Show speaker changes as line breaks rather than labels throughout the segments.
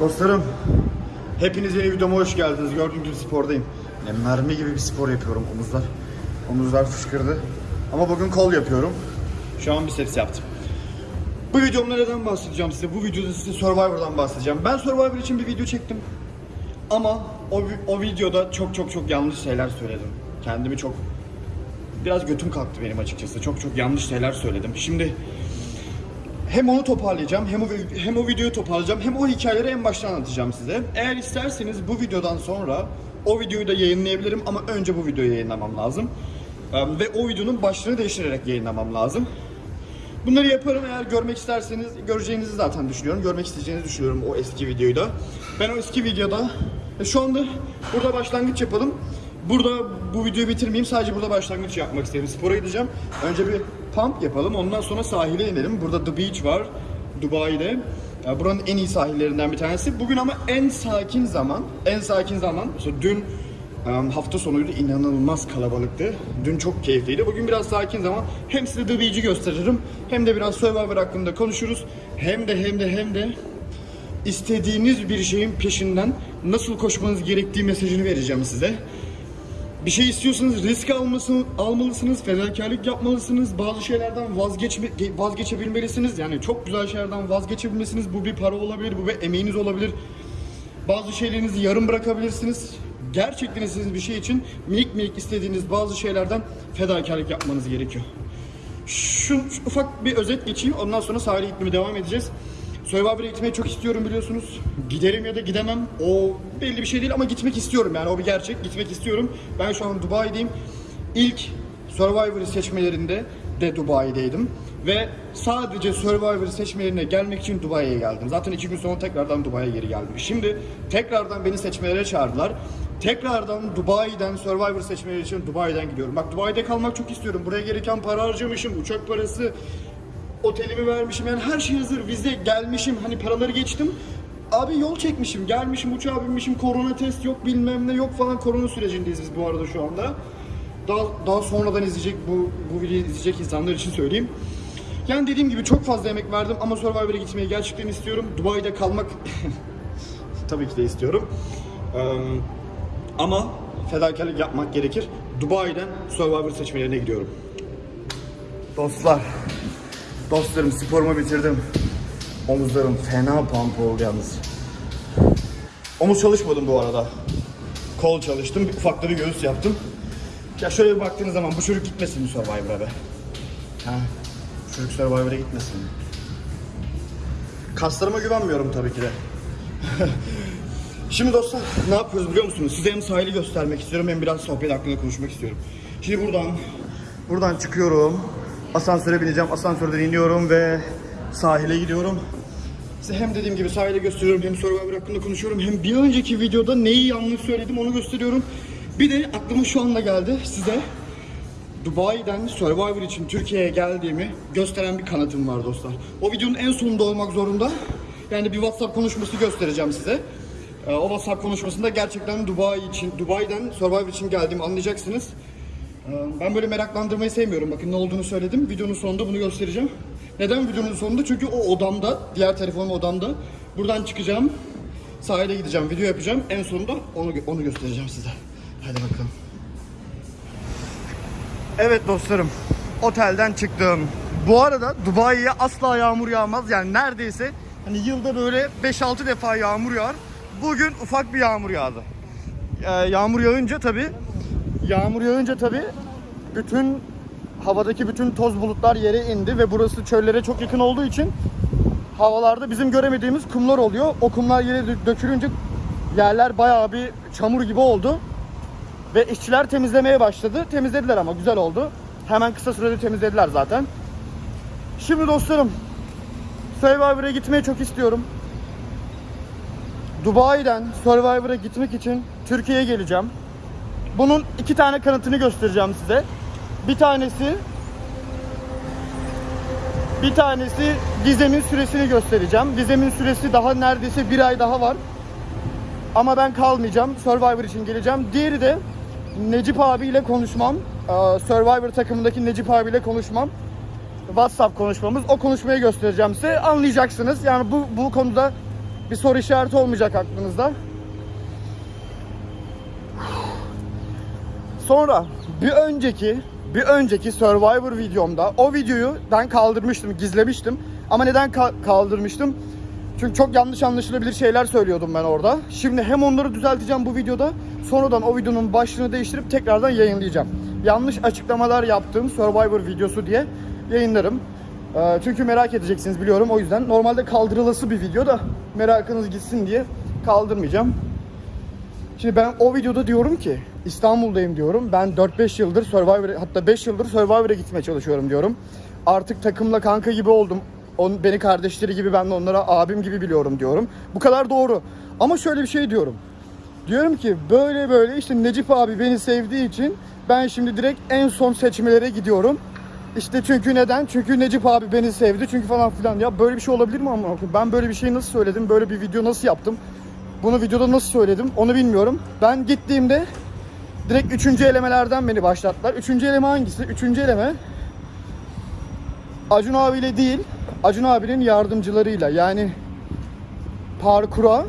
Dostlarım, hepiniz yeni videoma hoş geldiniz. Gördüğünüz gibi spordayım. Yani mermi gibi bir spor yapıyorum omuzlar. Omuzlar fışkırdı. Ama bugün kol yapıyorum. Şu an biceps yaptım. Bu videomda neden bahsedeceğim size? Bu videoda size Survivor'dan bahsedeceğim. Ben Survivor için bir video çektim. Ama o, o videoda çok çok çok yanlış şeyler söyledim. Kendimi çok... Biraz götüm kalktı benim açıkçası. Çok çok yanlış şeyler söyledim. Şimdi hem onu toparlayacağım, hem o, hem o videoyu toparlayacağım, hem o hikayeleri en baştan anlatacağım size. Eğer isterseniz bu videodan sonra o videoyu da yayınlayabilirim ama önce bu videoyu yayınlamam lazım. Ve o videonun başlığını değiştirerek yayınlamam lazım. Bunları yaparım eğer görmek isterseniz, göreceğinizi zaten düşünüyorum. Görmek isteyeceğinizi düşünüyorum o eski videoyu da. Ben o eski videoda, e, şu anda burada başlangıç yapalım. Burada bu videoyu bitirmeyeyim, sadece burada başlangıç yapmak istedim. Spora gideceğim. Önce bir pump yapalım, ondan sonra sahile inelim. Burada The Beach var, Dubai'de. Ya buranın en iyi sahillerinden bir tanesi. Bugün ama en sakin zaman, en sakin zaman, mesela dün hafta sonuydu inanılmaz kalabalıktı. Dün çok keyifliydi. Bugün biraz sakin zaman hem size The Beach'i gösteririm hem de biraz Survivor hakkında konuşuruz. Hem de hem de hem de istediğiniz bir şeyin peşinden nasıl koşmanız gerektiği mesajını vereceğim size. Bir şey istiyorsanız risk almasın, almalısınız, fedakarlık yapmalısınız, bazı şeylerden vazgeçme, vazgeçebilmelisiniz. Yani çok güzel şeylerden vazgeçebilmelisiniz. Bu bir para olabilir, bu bir emeğiniz olabilir. Bazı şeylerinizi yarım bırakabilirsiniz. Gerçekten istediğiniz bir şey için minik minik istediğiniz bazı şeylerden fedakarlık yapmanız gerekiyor. Şu, şu ufak bir özet geçeyim. Ondan sonra sahile gitmeye devam edeceğiz. Survivor'a gitmeyi çok istiyorum biliyorsunuz. Giderim ya da gidemem. O belli bir şey değil ama gitmek istiyorum yani o bir gerçek. Gitmek istiyorum. Ben şu an Dubai'deyim. İlk Survivor seçmelerinde de Dubai'deydim. Ve sadece Survivor seçmelerine gelmek için Dubai'ye geldim. Zaten iki gün sonra tekrardan Dubai'ye geri geldim. Şimdi tekrardan beni seçmelere çağırdılar. Tekrardan Dubai'den Survivor seçmeleri için Dubai'den gidiyorum. Bak Dubai'de kalmak çok istiyorum. Buraya gereken para harcamışım, uçak parası, otelimi vermişim. Yani her şey hazır. Vize gelmişim. Hani paraları geçtim. Abi yol çekmişim, gelmişim, uçağa binmişim, korona test yok bilmem ne yok falan. Korona sürecindeyiz biz bu arada şu anda. Daha, daha sonradan izleyecek bu, bu videoyu izleyecek insanlar için söyleyeyim. Yani dediğim gibi çok fazla emek verdim ama Survivor'a gitmeyi gerçekten istiyorum. Dubai'de kalmak tabii ki de istiyorum. Eee, ama fedakarlık yapmak gerekir. Dubai'den Survivor seçmelerine gidiyorum. Dostlar, dostlarım sporumu bitirdim. Omuzlarım fena pump oldu yalnız. Omuz çalışmadım bu arada. Kol çalıştım, ufak da bir göğüs yaptım. Ya şöyle bir baktığınız zaman bu çocuk gitmesin mi Survivor'a be? Ha, bu çocuk Survivor'a gitmesin? Kaslarıma güvenmiyorum tabii ki de. Şimdi dostlar ne yapıyoruz biliyor musunuz? Size hem sahili göstermek istiyorum hem biraz sohbet hakkında konuşmak istiyorum. Şimdi buradan buradan çıkıyorum. Asansöre bineceğim. Asansörden iniyorum ve sahile gidiyorum. Size hem dediğim gibi sahile gösteriyorum hem Survivor hakkında konuşuyorum hem bir önceki videoda neyi yanlış söyledim onu gösteriyorum. Bir de aklıma şu anda geldi size Dubai'den Survivor için Türkiye'ye geldiğimi gösteren bir kanıtım var dostlar. O videonun en sonunda olmak zorunda. Yani bir WhatsApp konuşması göstereceğim size. Ee, O WhatsApp konuşmasında gerçekten Dubai için, Dubai'den Survivor için geldiğimi anlayacaksınız. Ee, Ben böyle meraklandırmayı sevmiyorum. Bakın ne olduğunu söyledim. Videonun sonunda bunu göstereceğim. Neden videonun sonunda? Çünkü o odamda, diğer telefonum odamda. Buradan çıkacağım. Sahile gideceğim, video yapacağım. En sonunda onu onu göstereceğim size. Hadi bakalım. Evet dostlarım, otelden çıktım. Bu arada Dubai'ye asla yağmur yağmaz. Yani neredeyse hani yılda böyle 5-6 defa yağmur yağar. Bugün ufak bir yağmur yağdı. Ee, yağmur yağınca tabi yağmur yağınca tabi bütün havadaki bütün toz bulutlar yere indi ve burası çöllere çok yakın olduğu için havalarda bizim göremediğimiz kumlar oluyor. O kumlar yere dö- dökülünce yerler bayağı bir çamur gibi oldu. Ve işçiler temizlemeye başladı. Temizlediler ama güzel oldu. Hemen kısa sürede temizlediler zaten. Şimdi dostlarım Survivor'a gitmeyi çok istiyorum. Dubai'den Survivor'a gitmek için Türkiye'ye geleceğim. Bunun iki tane kanıtını göstereceğim size. Bir tanesi bir tanesi vizemin süresini göstereceğim. Vizemin süresi daha neredeyse bir ay daha var. Ama ben kalmayacağım. Survivor için geleceğim. Diğeri de Necip abiyle konuşmam. Ee, Survivor takımındaki Necip abiyle konuşmam. WhatsApp konuşmamız. O konuşmayı göstereceğim size. Anlayacaksınız. Yani bu bu konuda Bir soru işareti olmayacak aklınızda. Sonra bir önceki bir önceki Survivor videomda o videoyu ben kaldırmıştım, gizlemiştim. Ama neden ka- kaldırmıştım? Çünkü çok yanlış anlaşılabilir şeyler söylüyordum ben orada. Şimdi hem onları düzelteceğim bu videoda, sonradan o videonun başlığını değiştirip tekrardan yayınlayacağım. Yanlış açıklamalar yaptığım Survivor videosu diye yayınlarım. Ee, çünkü merak edeceksiniz biliyorum o yüzden. Normalde kaldırılası bir video da merakınız gitsin diye kaldırmayacağım. Şimdi ben o videoda diyorum ki İstanbul'dayım diyorum. Ben 4-5 yıldır Survivor hatta 5 yıldır Survivor'a gitmeye çalışıyorum diyorum. Artık takımla kanka gibi oldum. On, beni kardeşleri gibi ben de onlara abim gibi biliyorum diyorum. Bu kadar doğru. Ama şöyle bir şey diyorum. Diyorum ki böyle böyle işte Necip abi beni sevdiği için ben şimdi direkt en son seçmelere gidiyorum. İşte çünkü neden? Çünkü Necip abi beni sevdi. Çünkü falan filan. Ya böyle bir şey olabilir mi ama? Ben böyle bir şey nasıl söyledim? Böyle bir video nasıl yaptım? Bunu videoda nasıl söyledim? Onu bilmiyorum. Ben gittiğimde direkt üçüncü elemelerden beni başlattılar. Üçüncü eleme hangisi? Üçüncü eleme Acun abiyle değil, Acun abinin yardımcılarıyla yani parkura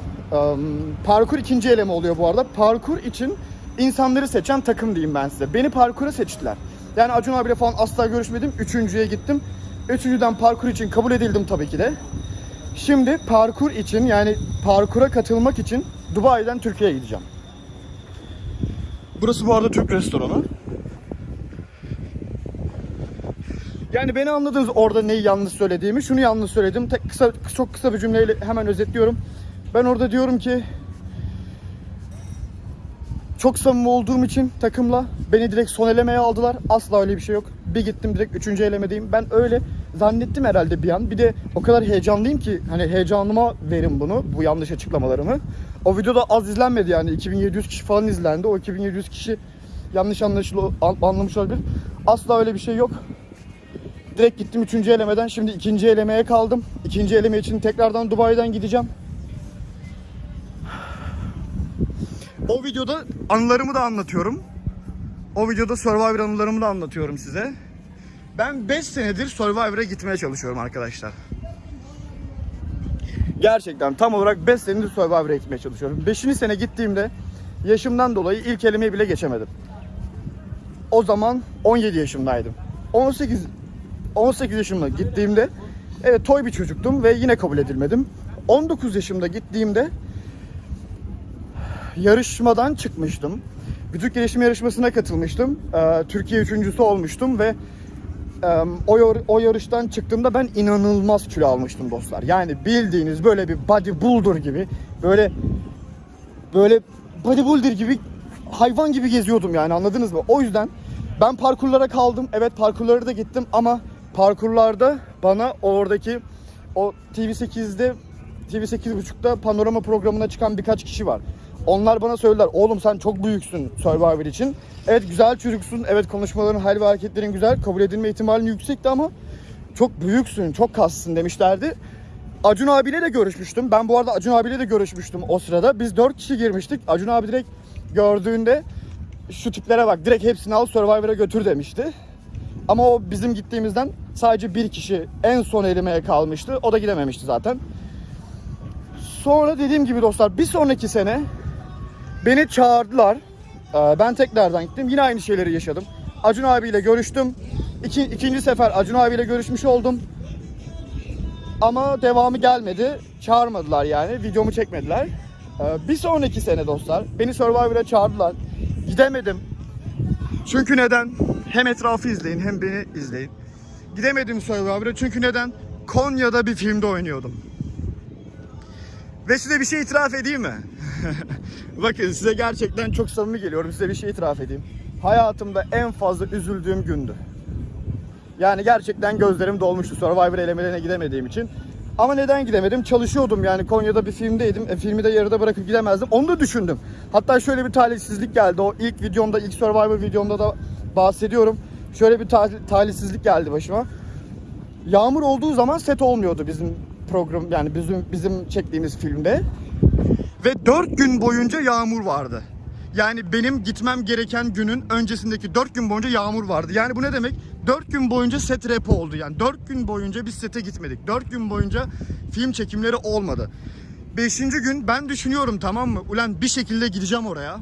parkur ikinci eleme oluyor bu arada. Parkur için insanları seçen takım diyeyim ben size. Beni parkura seçtiler. Yani Acun abiyle falan asla görüşmedim. Üçüncüye gittim. Üçüncüden parkur için kabul edildim tabii ki de. Şimdi parkur için yani parkura katılmak için Dubai'den Türkiye'ye gideceğim. Burası bu arada Türk restoranı. Yani beni anladınız orada neyi yanlış söylediğimi. Şunu yanlış söyledim. Tek kısa çok kısa bir cümleyle hemen özetliyorum. Ben orada diyorum ki çok samimi olduğum için takımla beni direkt son elemeye aldılar. Asla öyle bir şey yok. Bir gittim direkt üçüncü elemedeyim. Ben öyle zannettim herhalde bir an. Bir de o kadar heyecanlıyım ki hani heyecanıma verin bunu, bu yanlış açıklamalarımı. O videoda az izlenmedi yani 2700 kişi falan izlendi. O 2700 kişi yanlış anlaşılı anlamış olabilir. Asla öyle bir şey yok. Direkt gittim üçüncü elemeden. Şimdi ikinci elemeye kaldım. İkinci eleme için tekrardan Dubai'den gideceğim. O videoda anılarımı da anlatıyorum. O videoda Survivor anılarımı da anlatıyorum size. Ben 5 senedir Survivor'a gitmeye çalışıyorum arkadaşlar. Gerçekten tam olarak 5 senedir Survivor'a gitmeye çalışıyorum. 5. sene gittiğimde yaşımdan dolayı ilk elemeyi bile geçemedim. O zaman 17 yaşımdaydım. 18 18 yaşımda gittiğimde evet toy bir çocuktum ve yine kabul edilmedim. 19 yaşımda gittiğimde yarışmadan çıkmıştım. Vücut gelişim yarışmasına katılmıştım. Ee, Türkiye üçüncüsü olmuştum ve o, o yarıştan çıktığımda ben inanılmaz kilo almıştım dostlar. Yani bildiğiniz böyle bir bodybuilder gibi böyle böyle bodybuilder gibi hayvan gibi geziyordum yani anladınız mı? O yüzden ben parkurlara kaldım. Evet parkurlara da gittim ama parkurlarda bana oradaki o TV8'de TV8.30'da panorama programına çıkan birkaç kişi var. Onlar bana söylediler oğlum sen çok büyüksün Survivor için. Evet güzel çocuksun. Evet konuşmaların, hal ve hareketlerin güzel. Kabul edilme ihtimalin yüksekti ama çok büyüksün, çok kassın demişlerdi. Acun abiyle de görüşmüştüm. Ben bu arada Acun abiyle de görüşmüştüm o sırada. Biz 4 kişi girmiştik. Acun abi direkt gördüğünde şu tiplere bak direkt hepsini al Survivor'a götür demişti. Ama o bizim gittiğimizden sadece bir kişi en son elemeye kalmıştı. O da gidememişti zaten. Sonra dediğim gibi dostlar bir sonraki sene beni çağırdılar. Ee, Ben tekrardan gittim. Yine aynı şeyleri yaşadım. Acun abiyle görüştüm. İki, ikinci sefer Acun abiyle görüşmüş oldum. Ama devamı gelmedi. Çağırmadılar yani. Videomu çekmediler. Ee, Bir sonraki sene dostlar beni Survivor'a çağırdılar. Gidemedim. Çünkü neden? Hem etrafı izleyin hem beni izleyin. Gidemedim Survivor'a çünkü neden? Konya'da bir filmde oynuyordum. Ve size bir şey itiraf edeyim mi? Bakın size gerçekten çok samimi geliyorum. Size bir şey itiraf edeyim. Hayatımda en fazla üzüldüğüm gündü. Yani gerçekten gözlerim dolmuştu Survivor elemelerine gidemediğim için. Ama neden gidemedim? Çalışıyordum yani Konya'da bir filmdeydim. E, filmi de yarıda bırakıp gidemezdim. Onu da düşündüm. Hatta şöyle bir talihsizlik geldi. O ilk videomda, ilk Survivor videomda da bahsediyorum. Şöyle bir ta- talihsizlik geldi başıma. Yağmur olduğu zaman set olmuyordu bizim program yani bizim bizim çektiğimiz filmde. Ve 4 gün boyunca yağmur vardı. Yani benim gitmem gereken günün öncesindeki 4 gün boyunca yağmur vardı. Yani bu ne demek? 4 gün boyunca set rap oldu. Yani 4 gün boyunca biz sete gitmedik. 4 gün boyunca film çekimleri olmadı. Beşinci gün ben düşünüyorum tamam mı? Ulan bir şekilde gideceğim oraya.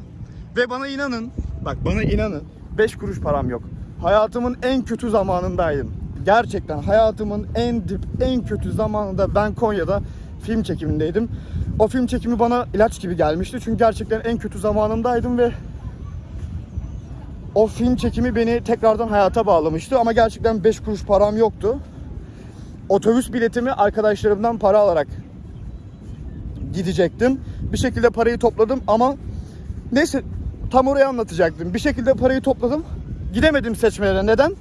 Ve bana inanın, bak bana inanın. 5 kuruş param yok. Hayatımın en kötü zamanındaydım. Gerçekten hayatımın en dip, en kötü zamanında ben Konya'da film çekimindeydim. O film çekimi bana ilaç gibi gelmişti. Çünkü gerçekten en kötü zamanındaydım ve o film çekimi beni tekrardan hayata bağlamıştı. Ama gerçekten 5 kuruş param yoktu. Otobüs biletimi arkadaşlarımdan para alarak gidecektim. Bir şekilde parayı topladım ama neyse tam orayı anlatacaktım. Bir şekilde parayı topladım. Gidemedim seçmelere. Neden?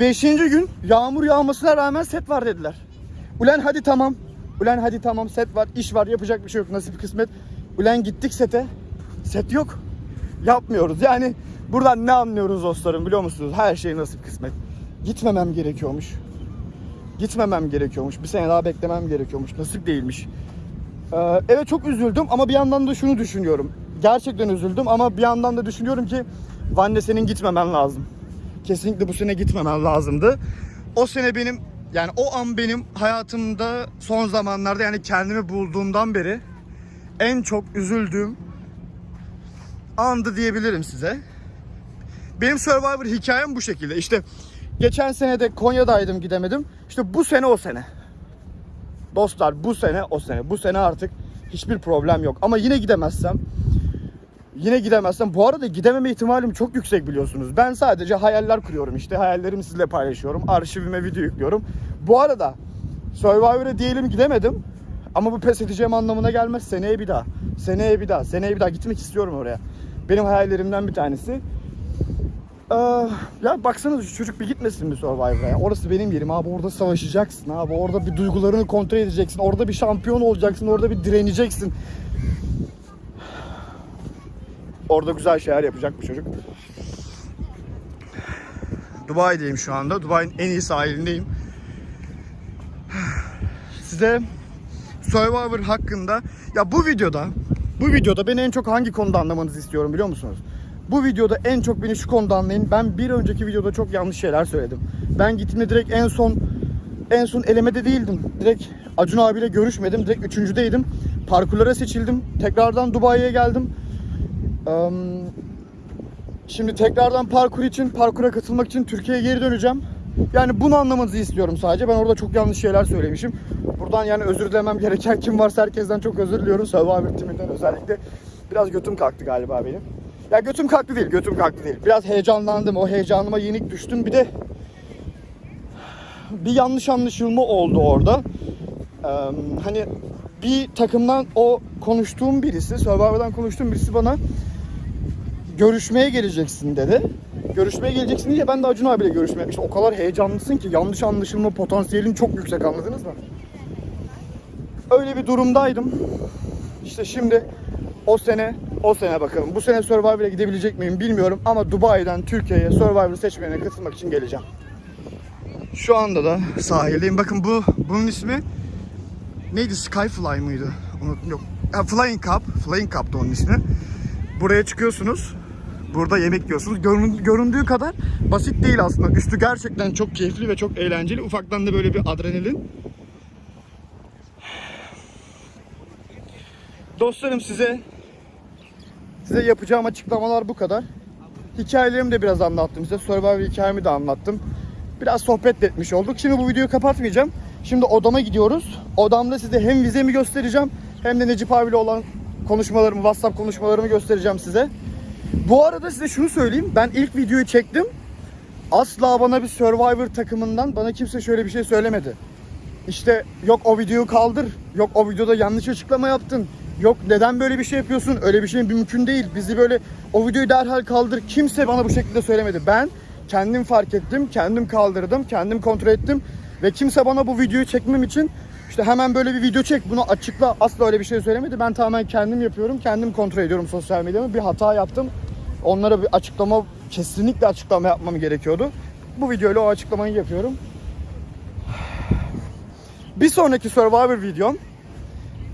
Beşinci gün yağmur yağmasına rağmen set var dediler. Ulan hadi tamam. Ulan hadi tamam set var, iş var, yapacak bir şey yok. Nasip kısmet. Ulan gittik sete. Set yok. Yapmıyoruz. Yani buradan ne anlıyoruz dostlarım biliyor musunuz? Her şey nasip kısmet. Gitmemem gerekiyormuş. Gitmemem gerekiyormuş. Bir sene daha beklemem gerekiyormuş. Nasip değilmiş. Ee, evet çok üzüldüm ama bir yandan da şunu düşünüyorum. Gerçekten üzüldüm ama bir yandan da düşünüyorum ki Vanne senin gitmemen lazım. Kesinlikle bu sene gitmemen lazımdı. O sene benim yani o an benim hayatımda son zamanlarda yani kendimi bulduğumdan beri en çok üzüldüğüm andı diyebilirim size. Benim Survivor hikayem bu şekilde. İşte geçen sene de Konya'daydım gidemedim. İşte bu sene o sene. Dostlar bu sene o sene. Bu sene artık hiçbir problem yok. Ama yine gidemezsem yine gidemezsem bu arada gidememe ihtimalim çok yüksek biliyorsunuz. Ben sadece hayaller kuruyorum işte. Hayallerimi sizinle paylaşıyorum. Arşivime video yüklüyorum. Bu arada Survivor'a diyelim gidemedim. Ama bu pes edeceğim anlamına gelmez. Seneye bir daha. Seneye bir daha. Seneye bir daha gitmek istiyorum oraya. Benim hayallerimden bir tanesi. Ee, ya baksanıza şu çocuk bir gitmesin mi Survivor'a. Orası benim yerim abi. Orada savaşacaksın abi. Orada bir duygularını kontrol edeceksin. Orada bir şampiyon olacaksın. Orada bir direneceksin. Orada güzel şeyler yapacak bu çocuk. Dubai'deyim şu anda. Dubai'nin en iyi sahilindeyim. Size Survivor hakkında ya bu videoda bu videoda beni en çok hangi konuda anlamanızı istiyorum biliyor musunuz? Bu videoda en çok beni şu konuda anlayın. Ben bir önceki videoda çok yanlış şeyler söyledim. Ben gittiğimde direkt en son en son elemede değildim. Direkt Acun abiyle görüşmedim. Direkt üçüncüdeydim. Parkurlara seçildim. Tekrardan Dubai'ye geldim. Şimdi tekrardan parkur için, parkura katılmak için Türkiye'ye geri döneceğim. Yani bunu anlamanızı istiyorum sadece. Ben orada çok yanlış şeyler söylemişim. Buradan yani özür dilemem gereken kim varsa herkesten çok özür diliyorum. Survivor timinden özellikle. Biraz götüm kalktı galiba benim. Ya götüm kalktı değil, götüm kalktı değil. Biraz heyecanlandım. O heyecanıma yenik düştüm. Bir de bir yanlış anlaşılma oldu orada. Ee, hani bir takımdan o konuştuğum birisi, Survivor'dan konuştuğum birisi bana görüşmeye geleceksin dedi. Görüşmeye geleceksin diye ben de Acun abiyle görüşmeye işte o kadar heyecanlısın ki yanlış anlaşılma potansiyelin çok yüksek anladınız mı? Öyle bir durumdaydım. İşte şimdi o sene o sene bakalım. Bu sene Survivor'a gidebilecek miyim bilmiyorum ama Dubai'den Türkiye'ye Survivor seçmenine katılmak için geleceğim. Şu anda da sahildeyim. Bakın bu bunun ismi neydi? Skyfly mıydı? Unuttum yok. Flying Cup. Flying Cup'tı onun ismi. Buraya çıkıyorsunuz. Burada yemek yiyorsunuz. Görün- göründüğü kadar basit değil aslında. Üstü gerçekten çok keyifli ve çok eğlenceli. Ufaktan da böyle bir adrenalin. Dostlarım size size yapacağım açıklamalar bu kadar. Hikayelerimi de biraz anlattım size. Survivor hikayemi de anlattım. Biraz sohbet de etmiş olduk. Şimdi bu videoyu kapatmayacağım. Şimdi odama gidiyoruz. Odamda size hem vizemi göstereceğim hem de Necip abiyle olan konuşmalarımı, WhatsApp konuşmalarımı göstereceğim size. Bu arada size şunu söyleyeyim. Ben ilk videoyu çektim. Asla bana bir Survivor takımından bana kimse şöyle bir şey söylemedi. İşte yok o videoyu kaldır. Yok o videoda yanlış açıklama yaptın. Yok neden böyle bir şey yapıyorsun? Öyle bir şey mümkün değil. Bizi böyle o videoyu derhal kaldır. Kimse bana bu şekilde söylemedi. Ben kendim fark ettim, kendim kaldırdım, kendim kontrol ettim ve kimse bana bu videoyu çekmem için işte hemen böyle bir video çek bunu açıkla asla öyle bir şey söylemedi. Ben tamamen kendim yapıyorum, kendim kontrol ediyorum sosyal medyamı. Bir hata yaptım. Onlara bir açıklama, kesinlikle açıklama yapmam gerekiyordu. Bu videoyla o açıklamayı yapıyorum. Bir sonraki Survivor videom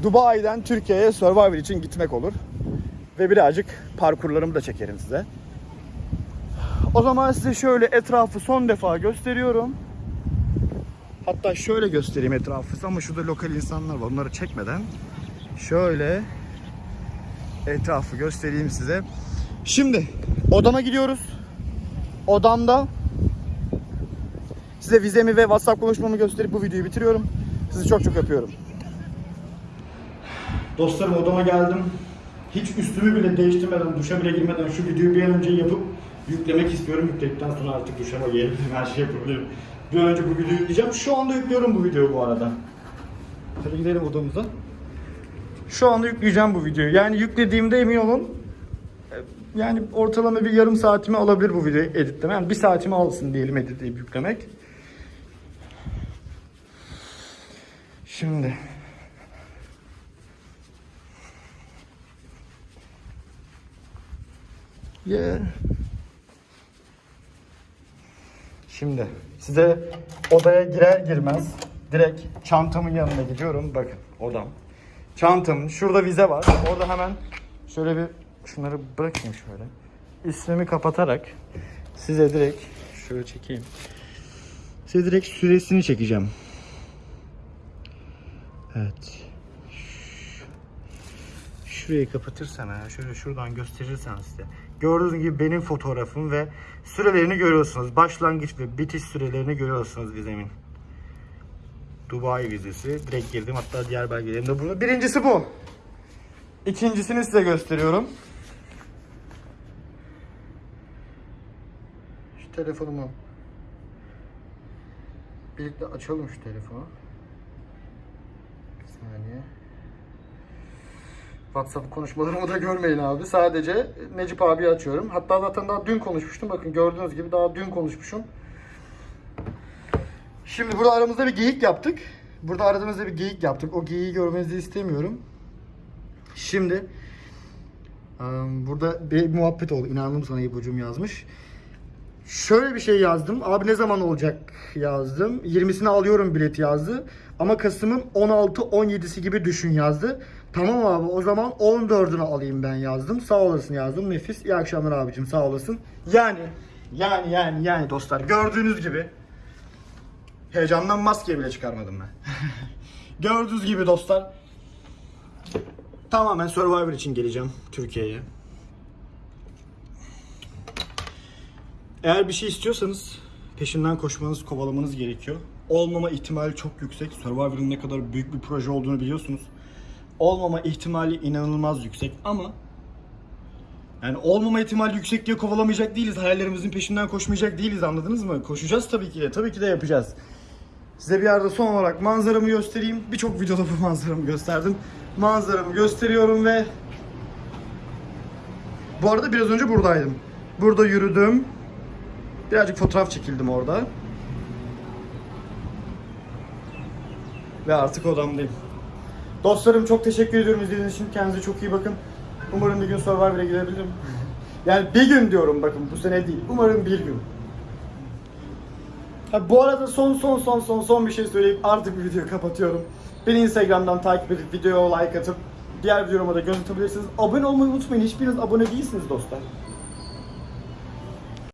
Dubai'den Türkiye'ye Survivor için gitmek olur. Ve birazcık parkurlarımı da çekerim size. O zaman size şöyle etrafı son defa gösteriyorum. Hatta şöyle göstereyim etrafı ama şurada lokal insanlar var. Onları çekmeden şöyle etrafı göstereyim size. Şimdi odama gidiyoruz. Odamda size vizemi ve WhatsApp konuşmamı gösterip bu videoyu bitiriyorum. Sizi çok çok öpüyorum. Dostlarım odama geldim. Hiç üstümü bile değiştirmeden, duşa bile girmeden şu videoyu bir an önce yapıp yüklemek istiyorum. Yükledikten sonra artık duşama gelebilirim, her şey yapabilirim. Bir an önce bu videoyu yükleyeceğim. Şu anda yüklüyorum bu videoyu bu arada. Hadi gidelim odamıza. Şu anda yükleyeceğim bu videoyu. Yani yüklediğimde emin olun yani ortalama bir yarım saatimi alabilir bu videoyu editleme. Yani bir saatimi alsın diyelim editleyip yüklemek. Şimdi Yeah. Şimdi size odaya girer girmez direkt çantamın yanına gidiyorum. Bakın odam. Çantamın şurada vize var. Orada hemen şöyle bir şunları bırakayım şöyle. İsmimi kapatarak size direkt şöyle çekeyim. Size direkt süresini çekeceğim. Evet. Şurayı kapatırsan ha, şöyle şuradan gösterirsen size. Gördüğünüz gibi benim fotoğrafım ve sürelerini görüyorsunuz. Başlangıç ve bitiş sürelerini görüyorsunuz vizemin. Dubai vizesi. Direkt girdim. Hatta diğer belgelerim de burada. Birincisi bu. İkincisini size gösteriyorum. Telefonumu birlikte açalım şu telefonu. Bir saniye. WhatsApp konuşmalarımı da görmeyin abi. Sadece Necip abi açıyorum. Hatta zaten daha dün konuşmuştum. Bakın gördüğünüz gibi daha dün konuşmuşum. Şimdi burada aramızda bir geyik yaptık. Burada aramızda bir geyik yaptık. O geyiği görmenizi istemiyorum. Şimdi burada bir muhabbet oldu. İnandım sana İbocuğum yazmış. Şöyle bir şey yazdım. Abi ne zaman olacak yazdım. 20'sini alıyorum bileti yazdı. Ama Kasım'ın 16-17'si gibi düşün yazdı. Tamam abi o zaman 14'ünü alayım ben yazdım. Sağ olasın yazdım. Nefis. İyi akşamlar abicim sağ olasın. Yani yani yani yani dostlar gördüğünüz gibi heyecandan maske bile çıkarmadım ben. gördüğünüz gibi dostlar tamamen Survivor için geleceğim Türkiye'ye. Eğer bir şey istiyorsanız peşinden koşmanız, kovalamanız gerekiyor. Olmama ihtimali çok yüksek. Survivor'ın ne kadar büyük bir proje olduğunu biliyorsunuz. Olmama ihtimali inanılmaz yüksek ama yani olmama ihtimali yüksek diye kovalamayacak değiliz. Hayallerimizin peşinden koşmayacak değiliz anladınız mı? Koşacağız tabii ki de. Tabii ki de yapacağız. Size bir yerde son olarak manzaramı göstereyim. Birçok videoda bu manzaramı gösterdim. Manzaramı gösteriyorum ve bu arada biraz önce buradaydım. Burada yürüdüm. Birazcık fotoğraf çekildim orada. Ve artık odamdayım. Dostlarım çok teşekkür ediyorum izlediğiniz için. Kendinize çok iyi bakın. Umarım bir gün Survivor'a gidebilirim. Yani bir gün diyorum bakın bu sene değil. Umarım bir gün. Ha, bu arada son son son son son bir şey söyleyip artık bu videoyu kapatıyorum. Beni Instagram'dan takip edip videoya like atıp diğer videolarıma da göz atabilirsiniz. Abone olmayı unutmayın. Hiçbiriniz abone değilsiniz dostlar.